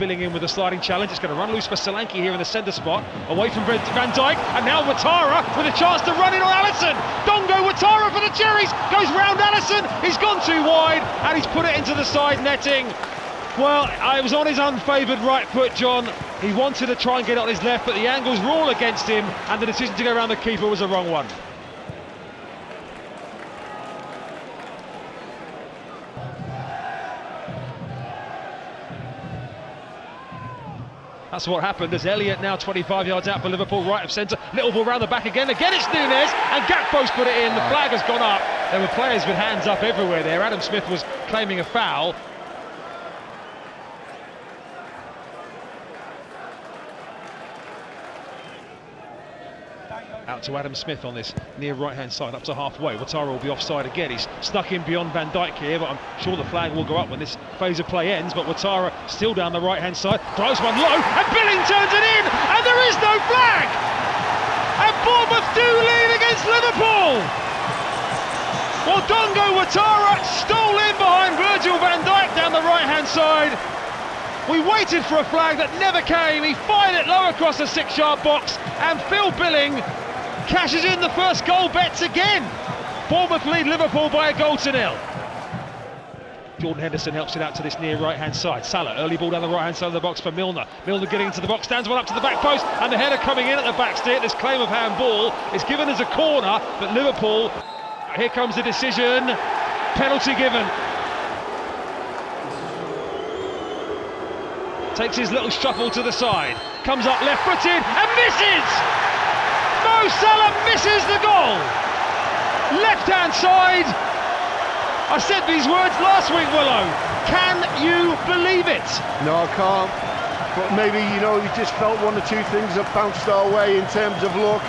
Billing in with a sliding challenge. It's going to run loose for Solanke here in the centre spot, away from Van Dijk, and now Ouattara with a chance to run in on Alisson. Dango Ouattara for the Cherries goes round Alisson. He's gone too wide, and he's put it into the side netting. Well, I was on his unfavoured right foot, John. He wanted to try and get on his left, but the angles were all against him, and the decision to go around the keeper was a wrong one. That's what happened as Elliott now 25 yards out for Liverpool, right of centre. Little ball round the back again. Again, it's Nunez, and Gakpo's put it in. The flag has gone up. There were players with hands up everywhere there. Adam Smith was claiming a foul. Out to Adam Smith on this near right-hand side, up to halfway. Ouattara will be offside again. He's stuck in beyond Van Dijk here, but I'm sure the flag will go up when this phase of play ends. But Ouattara still down the right-hand side, drives one low, and Billing turns it in, and there is no flag! And Bournemouth do lead against Liverpool! Well, Dango Ouattara stole in behind Virgil van Dijk down the right-hand side. We waited for a flag that never came. He fired it low across the six-yard box, and Phil Billing cashes in the first goal bets again. Bournemouth lead Liverpool by a goal to nil. Jordan Henderson helps it out to this near right-hand side. Salah, early ball down the right-hand side of the box for Milner. Milner getting into the box, stands one up to the back post, and the header coming in at the back stick. This claim of handball is given as a corner, but Liverpool, here comes the decision, penalty given. Takes his little shuffle to the side, comes up left-footed, and misses! Mo Salah misses the goal. Left hand side. I said these words last week, Willow. Can you believe it? No, I can't. But maybe, you know, we just felt one or two things that bounced our way in terms of luck.